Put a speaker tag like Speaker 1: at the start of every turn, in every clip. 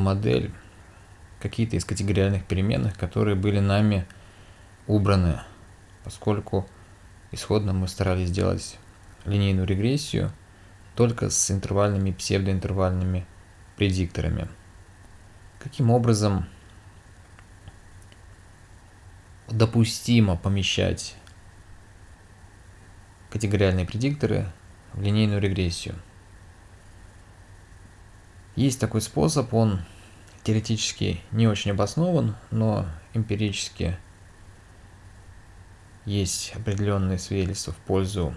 Speaker 1: модель какие-то из категориальных переменных, которые были нами убраны, поскольку исходно мы старались сделать линейную регрессию только с интервальными псевдоинтервальными предикторами. Каким образом допустимо помещать категориальные предикторы в линейную регрессию? Есть такой способ, он теоретически не очень обоснован, но эмпирически есть определенные свидетельства в пользу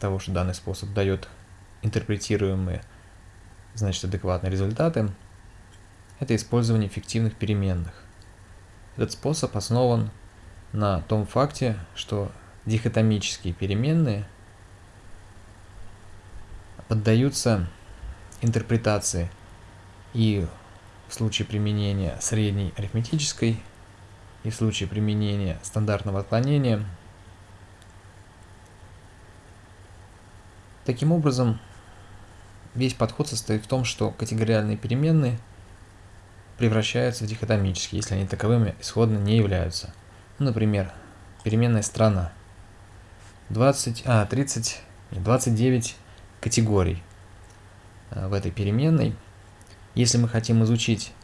Speaker 1: того, что данный способ дает интерпретируемые, значит, адекватные результаты, это использование фиктивных переменных. Этот способ основан на том факте, что дихотомические переменные поддаются интерпретации и в случае применения средней арифметической и в случае применения стандартного отклонения. Таким образом, весь подход состоит в том, что категориальные переменные превращаются в дихотомические, если они таковыми исходно не являются. Ну, например, переменная страна. 20, а, 30, 29 категорий в этой переменной – если мы хотим изучить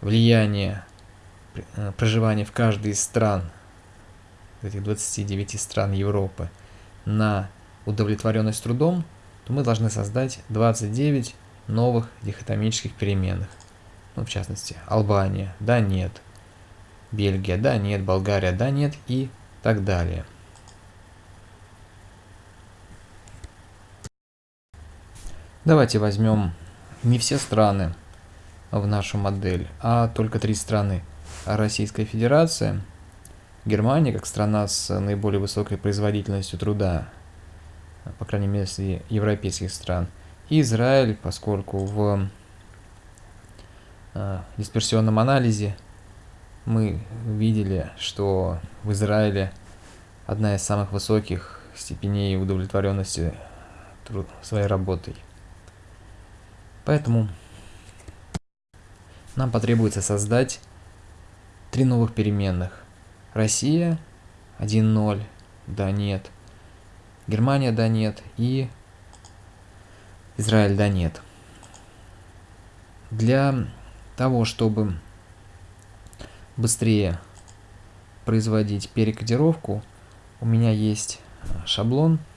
Speaker 1: влияние э, проживания в каждой из стран, этих 29 стран Европы, на удовлетворенность трудом, то мы должны создать 29 новых дихотомических переменных. Ну, в частности, Албания, да, нет, Бельгия, да, нет, Болгария, да, нет и так далее. Давайте возьмем не все страны в нашу модель, а только три страны. Российская Федерация, Германия, как страна с наиболее высокой производительностью труда, по крайней мере, среди европейских стран, и Израиль, поскольку в э, дисперсионном анализе мы видели, что в Израиле одна из самых высоких степеней удовлетворенности своей работой. Поэтому нам потребуется создать три новых переменных. Россия 1.0, да нет. Германия, да нет. И Израиль, да нет. Для того, чтобы быстрее производить перекодировку, у меня есть шаблон –